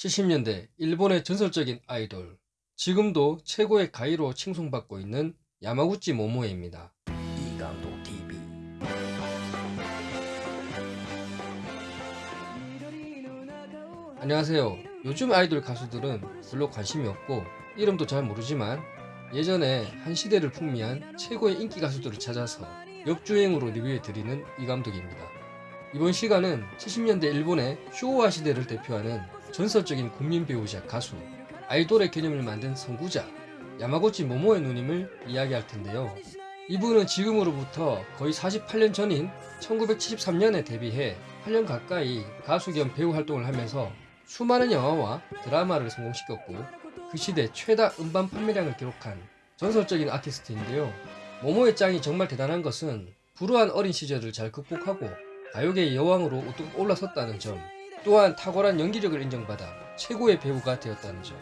70년대 일본의 전설적인 아이돌 지금도 최고의 가이로 칭송받고 있는 야마구치 모모에입니다. 이감독 TV 안녕하세요. 요즘 아이돌 가수들은 별로 관심이 없고 이름도 잘 모르지만 예전에 한 시대를 풍미한 최고의 인기 가수들을 찾아서 역주행으로 리뷰해드리는 이 감독입니다. 이번 시간은 70년대 일본의 쇼와 시대를 대표하는 전설적인 국민 배우자 가수 아이돌의 개념을 만든 선구자 야마고치 모모의 누님을 이야기할 텐데요. 이분은 지금으로부터 거의 48년 전인 1973년에 데뷔해 8년 가까이 가수 겸 배우 활동을 하면서 수많은 영화와 드라마를 성공시켰고 그 시대 최다 음반 판매량을 기록한 전설적인 아티스트인데요. 모모의 짱이 정말 대단한 것은 불우한 어린 시절을 잘 극복하고 가요계의 여왕으로 우뚝 올라섰다는 점 또한 탁월한 연기력을 인정받아 최고의 배우가 되었다는 점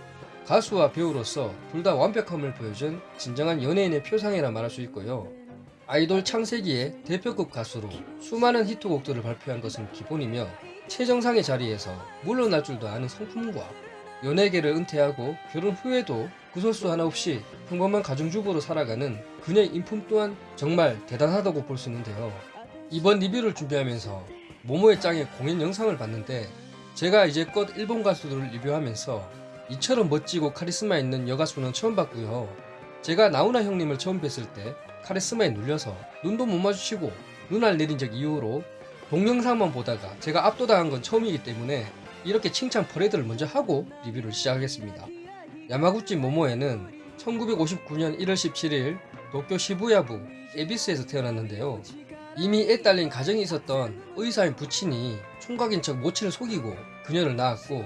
가수와 배우로서 둘 다 완벽함을 보여준 진정한 연예인의 표상이라 말할 수 있고요. 아이돌 창세기의 대표급 가수로 수많은 히트곡들을 발표한 것은 기본이며 최정상의 자리에서 물러날 줄도 아는 성품과 연예계를 은퇴하고 결혼 후에도 구설수 하나 없이 평범한 가정주부로 살아가는 그녀의 인품 또한 정말 대단하다고 볼 수 있는데요. 이번 리뷰를 준비하면서 모모에 짱의 공연 영상을 봤는데 제가 이제껏 일본 가수들을 리뷰하면서 이처럼 멋지고 카리스마 있는 여가수는 처음 봤고요. 제가 나훈아 형님을 처음 뵀을 때 카리스마에 눌려서 눈도 못 마주치고 눈알 내린 적 이후로 동영상만 보다가 제가 압도당한 건 처음이기 때문에 이렇게 칭찬 퍼레이드를 먼저 하고 리뷰를 시작하겠습니다. 야마구치 모모에는 1959년 1월 17일 도쿄 시부야부 에비스에서 태어났는데요. 이미 애 딸린 가정이 있었던 의사인 부친이 총각인 척 모친을 속이고 그녀를 낳았고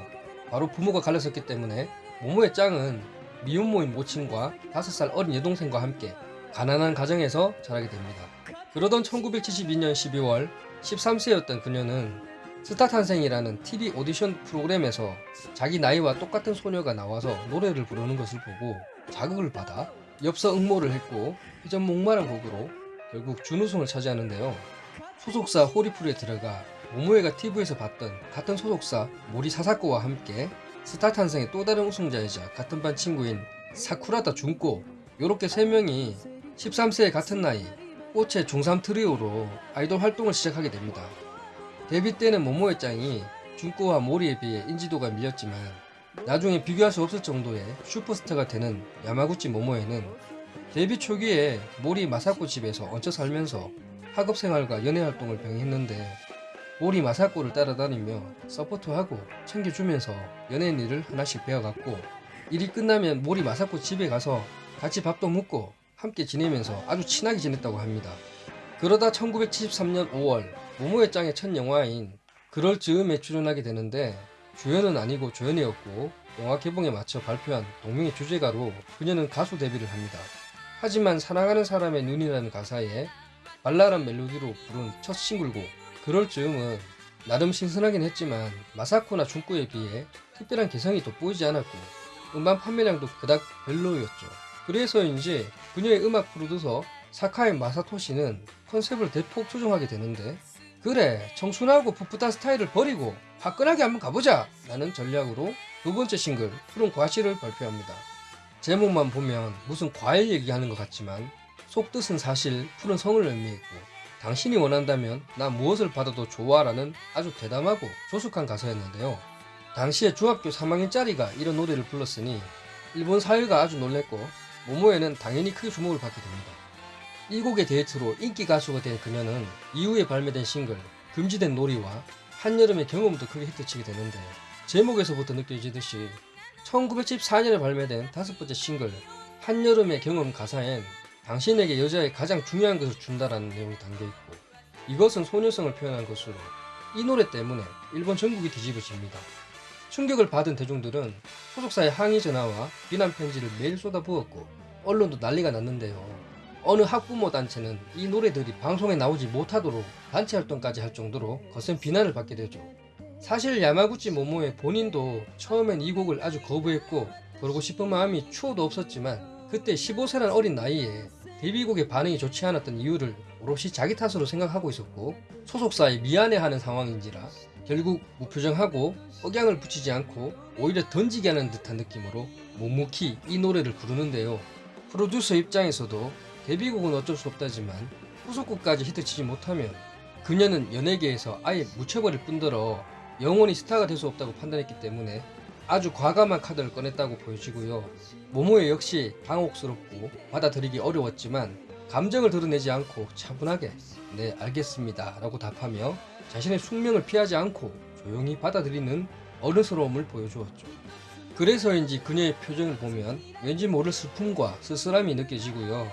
바로 부모가 갈렸었기 때문에 모모의 짱은 미혼모인 모친과 5살 어린 여동생과 함께 가난한 가정에서 자라게 됩니다. 그러던 1972년 12월 13세였던 그녀는 스타 탄생이라는 TV 오디션 프로그램에서 자기 나이와 똑같은 소녀가 나와서 노래를 부르는 것을 보고 자극을 받아 엽서 응모를 했고 회전 목마른 곡으로 결국 준우승을 차지하는데요. 소속사 호리풀에 들어가 모모에가 TV에서 봤던 같은 소속사 모리 사사코와 함께 스타 탄생의 또 다른 우승자이자 같은 반 친구인 사쿠라다 준코 요렇게 세 명이 13세의 같은 나이 꽃의 중3 트리오로 아이돌 활동을 시작하게 됩니다. 데뷔 때는 모모에 짱이 준코와 모리에 비해 인지도가 밀렸지만 나중에 비교할 수 없을 정도의 슈퍼스타가 되는 야마구치 모모에는 데뷔 초기에 모리 마사코 집에서 얹혀 살면서 학업 생활과 연예 활동을 병행했는데 모리 마사코를 따라다니며 서포트하고 챙겨주면서 연예인 일을 하나씩 배워갔고 일이 끝나면 모리 마사코 집에 가서 같이 밥도 먹고 함께 지내면서 아주 친하게 지냈다고 합니다. 그러다 1973년 5월 모모의 짱의 첫 영화인 그럴 즈음에 출연하게 되는데 주연은 아니고 조연이었고 영화 개봉에 맞춰 발표한 동명의 주제가로 그녀는 가수 데뷔를 합니다. 하지만 사랑하는 사람의 눈이라는 가사에 발랄한 멜로디로 부른 첫 싱글곡 그럴 즈음은 나름 신선하긴 했지만 마사코나 중쿠에 비해 특별한 개성이 돋보이지 않았고 음반 판매량도 그닥 별로였죠. 그래서인지 그녀의 음악 프로듀서 사카이 마사토시는 컨셉을 대폭 조정하게 되는데 그래 청순하고 풋풋한 스타일을 버리고 화끈하게 한번 가보자 라는 전략으로 두 번째 싱글 푸른 과실을 발표합니다. 제목만 보면 무슨 과일 얘기하는 것 같지만 속뜻은 사실 푸른 성을 의미했고 당신이 원한다면 나 무엇을 받아도 좋아라는 아주 대담하고 조숙한 가사였는데요. 당시에 중학교 3학년짜리가 이런 노래를 불렀으니 일본 사회가 아주 놀랬고 모모에는 당연히 크게 주목을 받게 됩니다. 이 곡의 데이트로 인기 가수가 된 그녀는 이후에 발매된 싱글 금지된 놀이와 한여름의 경험도 크게 히트치게 되는데 제목에서부터 느껴지듯이 1974년에 발매된 다섯 번째 싱글 한여름의 경험 가사엔 당신에게 여자의 가장 중요한 것을 준다라는 내용이 담겨있고 이것은 소녀성을 표현한 것으로 이 노래 때문에 일본 전국이 뒤집어집니다. 충격을 받은 대중들은 소속사의 항의 전화와 비난 편지를 매일 쏟아부었고 언론도 난리가 났는데요. 어느 학부모 단체는 이 노래들이 방송에 나오지 못하도록 단체 활동까지 할 정도로 거센 비난을 받게 되죠. 사실 야마구치 모모의 본인도 처음엔 이 곡을 아주 거부했고 부르고 싶은 마음이 추호도 없었지만 그때 15세란 어린 나이에 데뷔곡의 반응이 좋지 않았던 이유를 오롯이 자기 탓으로 생각하고 있었고 소속사에 미안해하는 상황인지라 결국 무표정하고 억양을 붙이지 않고 오히려 던지게 하는 듯한 느낌으로 묵묵히 이 노래를 부르는데요. 프로듀서 입장에서도 데뷔곡은 어쩔 수 없다지만 후속곡까지 히트치지 못하면 그녀는 연예계에서 아예 묻혀버릴 뿐더러 영원히 스타가 될 수 없다고 판단했기 때문에 아주 과감한 카드를 꺼냈다고 보여지고요. 모모에 역시 당혹스럽고 받아들이기 어려웠지만 감정을 드러내지 않고 차분하게 네 알겠습니다 라고 답하며 자신의 숙명을 피하지 않고 조용히 받아들이는 어른스러움을 보여주었죠. 그래서인지 그녀의 표정을 보면 왠지 모를 슬픔과 쓸쓸함이 느껴지고요.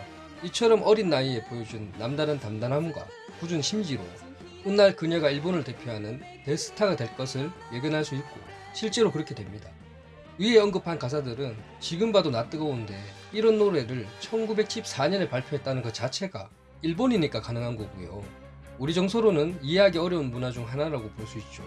이처럼 어린 나이에 보여준 남다른 담담함과 굳은 심지로 훗날 그녀가 일본을 대표하는 대스타가 될 것을 예견할 수 있고 실제로 그렇게 됩니다. 위에 언급한 가사들은 지금 봐도 낯뜨거운데 이런 노래를 1914년에 발표했다는 것 자체가 일본이니까 가능한 거고요. 우리 정서로는 이해하기 어려운 문화 중 하나라고 볼 수 있죠.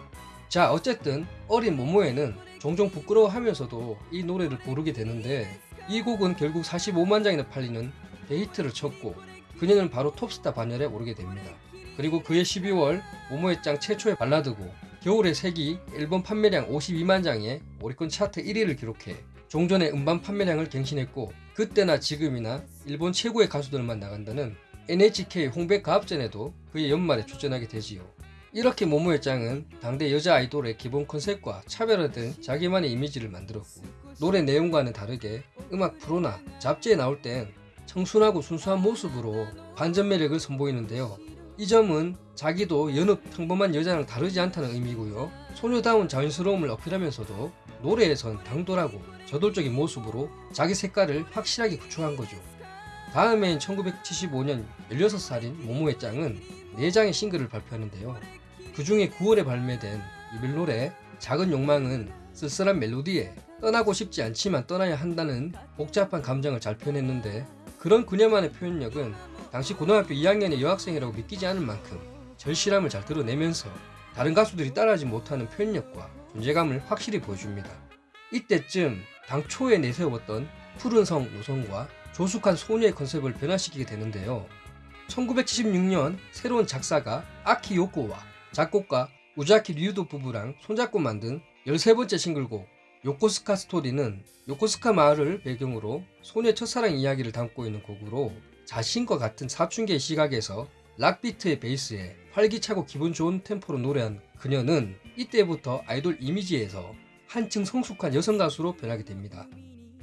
자 어쨌든 어린 모모에는 종종 부끄러워하면서도 이 노래를 부르게 되는데 이 곡은 결국 45만 장이나 팔리는 데이트를 쳤고 그녀는 바로 톱스타 반열에 오르게 됩니다. 그리고 그해 12월 모모의 짱 최초의 발라드고 겨울의 색이 앨범 판매량 52만 장에 오리콘 차트 1위를 기록해 종전의 음반 판매량을 갱신했고 그때나 지금이나 일본 최고의 가수들만 나간다는 NHK 홍백 가합전에도 그의 연말에 출전하게 되지요. 이렇게 모모의 짱은 당대 여자 아이돌의 기본 컨셉과 차별화된 자기만의 이미지를 만들었고 노래 내용과는 다르게 음악 프로나 잡지에 나올 땐 청순하고 순수한 모습으로 반전 매력을 선보이는데요. 이 점은 자기도 여느 평범한 여자랑 다르지 않다는 의미고요. 소녀다운 자연스러움을 어필하면서도 노래에선 당돌하고 저돌적인 모습으로 자기 색깔을 확실하게 구축한 거죠. 다음해인 1975년 16살인 모모의 짱은 4장의 싱글을 발표하는데요. 그 중에 9월에 발매된 이별 노래 작은 욕망은 쓸쓸한 멜로디에 떠나고 싶지 않지만 떠나야 한다는 복잡한 감정을 잘 표현했는데 그런 그녀만의 표현력은 당시 고등학교 2학년의 여학생이라고 믿기지 않을 만큼 절실함을 잘 드러내면서 다른 가수들이 따라하지 못하는 표현력과 존재감을 확실히 보여줍니다. 이때쯤 당초에 내세웠던 푸른 성 노성과 조숙한 소녀의 컨셉을 변화시키게 되는데요. 1976년 새로운 작사가 아키 요코와 작곡가 우자키 류도 부부랑 손잡고 만든 13번째 싱글곡 요코스카 스토리는 요코스카 마을을 배경으로 소녀의 첫사랑 이야기를 담고 있는 곡으로 자신과 같은 사춘기의 시각에서 락비트의 베이스에 활기차고 기분 좋은 템포로 노래한 그녀는 이때부터 아이돌 이미지에서 한층 성숙한 여성 가수로 변하게 됩니다.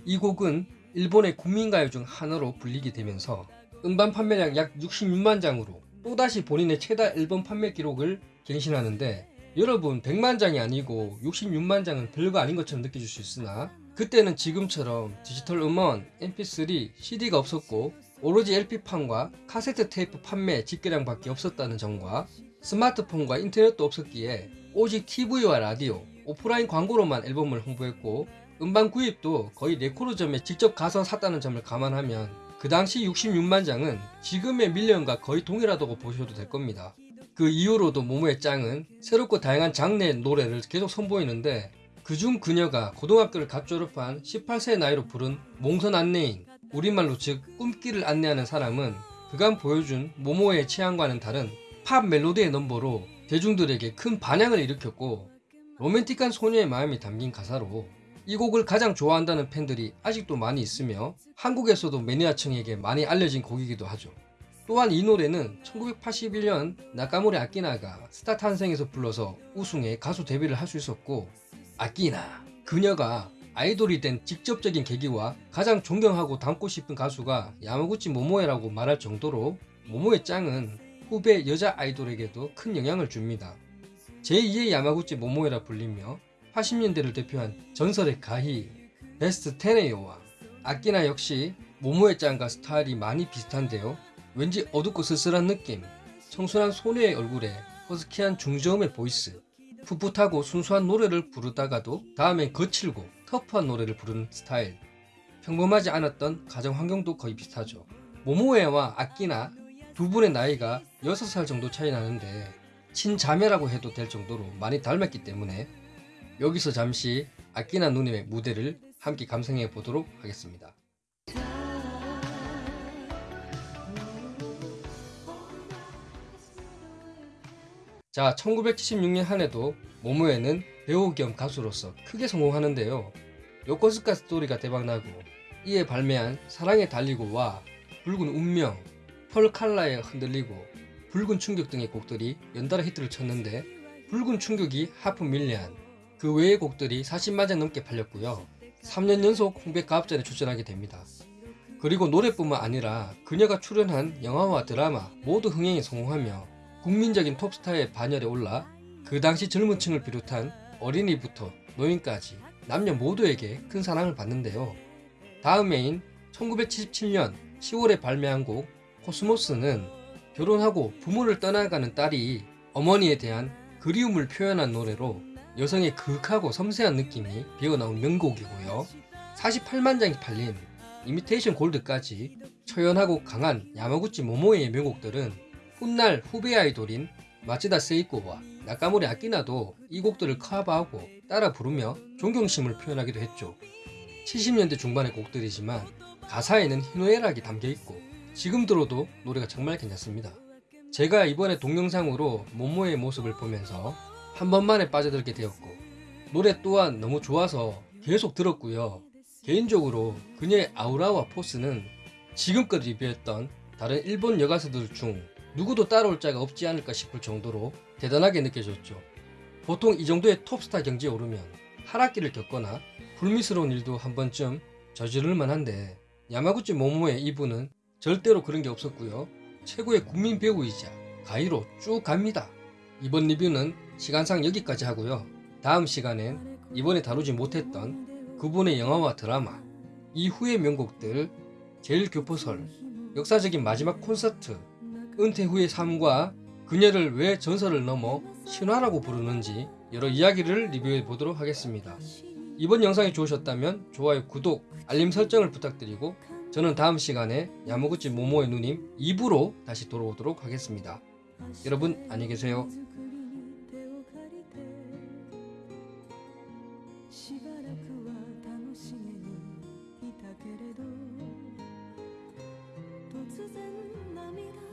이 곡은 일본의 국민가요 중 하나로 불리게 되면서 음반 판매량 약 66만 장으로 또다시 본인의 최다 앨범 판매 기록을 갱신하는데 여러분 100만 장이 아니고 66만 장은 별거 아닌 것처럼 느껴질 수 있으나 그때는 지금처럼 디지털 음원, mp3, cd가 없었고 오로지 LP판과 카세트 테이프 판매 집계량밖에 없었다는 점과 스마트폰과 인터넷도 없었기에 오직 TV와 라디오, 오프라인 광고로만 앨범을 홍보했고 음반 구입도 거의 레코드점에 직접 가서 샀다는 점을 감안하면 그 당시 66만 장은 지금의 밀리언과 거의 동일하다고 보셔도 될 겁니다. 그 이후로도 모모의 짱은 새롭고 다양한 장르의 노래를 계속 선보이는데 그중 그녀가 고등학교를 갓 졸업한 18세의 나이로 부른 몽선 안내인 우리말로 즉 꿈길을 안내하는 사람은 그간 보여준 모모의 취향과는 다른 팝 멜로디의 넘버로 대중들에게 큰 반향을 일으켰고 로맨틱한 소녀의 마음이 담긴 가사로 이 곡을 가장 좋아한다는 팬들이 아직도 많이 있으며 한국에서도 매니아층에게 많이 알려진 곡이기도 하죠. 또한 이 노래는 1981년 나카모리 아끼나가 스타 탄생에서 불러서 우승해 가수 데뷔를 할 수 있었고 아끼나 그녀가 아이돌이 된 직접적인 계기와 가장 존경하고 닮고 싶은 가수가 야마구치 모모에라고 말할 정도로 모모의 짱은 후배 여자 아이돌에게도 큰 영향을 줍니다. 제2의 야마구치 모모에라 불리며 80년대를 대표한 전설의 가히 베스트 테네의 여왕 아끼나 역시 모모에 짱과 스타일이 많이 비슷한데요. 왠지 어둡고 쓸쓸한 느낌, 청순한 소녀의 얼굴에 허스키한 중저음의 보이스, 풋풋하고 순수한 노래를 부르다가도 다음엔 거칠고 터프한 노래를 부르는 스타일. 평범하지 않았던 가정 환경도 거의 비슷하죠. 모모에와 아끼나 두 분의 나이가 6살 정도 차이 나는데 친자매라고 해도 될 정도로 많이 닮았기 때문에 여기서 잠시 아끼나 누님의 무대를 함께 감상해 보도록 하겠습니다. 자 1976년 한 해도 모모에는 배우 겸 가수로서 크게 성공하는데요. 요코스카 스토리가 대박나고 이에 발매한 사랑에 달리고 와 붉은 운명 펄 칼라에 흔들리고 붉은 충격 등의 곡들이 연달아 히트를 쳤는데 붉은 충격이 하프 밀리안 그 외의 곡들이 40만 장 넘게 팔렸고요. 3년 연속 홍백 가합전에 출전하게 됩니다. 그리고 노래뿐만 아니라 그녀가 출연한 영화와 드라마 모두 흥행에 성공하며 국민적인 톱스타의 반열에 올라 그 당시 젊은 층을 비롯한 어린이부터 노인까지 남녀 모두에게 큰 사랑을 받는데요. 다음 해인 1977년 10월에 발매한 곡 코스모스는 결혼하고 부모를 떠나가는 딸이 어머니에 대한 그리움을 표현한 노래로 여성의 그윽하고 섬세한 느낌이 배어나온 명곡이고요. 48만 장이 팔린 이미테이션 골드까지 처연하고 강한 야마구치 모모에의 명곡들은 훗날 후배 아이돌인 마츠다 세이코와 나카모리 아키나도 이 곡들을 커버하고 따라 부르며 존경심을 표현하기도 했죠. 70년대 중반의 곡들이지만 가사에는 희노애락이 담겨있고 지금 들어도 노래가 정말 괜찮습니다. 제가 이번에 동영상으로 모모의 모습을 보면서 한 번만에 빠져들게 되었고 노래 또한 너무 좋아서 계속 들었고요. 개인적으로 그녀의 아우라와 포스는 지금껏 리뷰했던 다른 일본 여가수들 중 누구도 따라올 자가 없지 않을까 싶을 정도로 대단하게 느껴졌죠. 보통 이 정도의 톱스타 경지에 오르면 하락기를 겪거나 불미스러운 일도 한 번쯤 저지를 만한데 야마구치 모모의 이분은 절대로 그런 게 없었고요. 최고의 국민 배우이자 가이로 쭉 갑니다. 이번 리뷰는 시간상 여기까지 하고요. 다음 시간엔 이번에 다루지 못했던 그분의 영화와 드라마, 이후의 명곡들, 제일 교포설, 역사적인 마지막 콘서트, 은퇴 후의 삶과 그녀를 왜 전설을 넘어 신화라고 부르는지 여러 이야기를 리뷰해 보도록 하겠습니다. 이번 영상이 좋으셨다면 좋아요, 구독, 알림 설정을 부탁드리고 저는 다음 시간에 야무구치 모모의 누님 2부로 다시 돌아오도록 하겠습니다. 여러분 안녕히 계세요.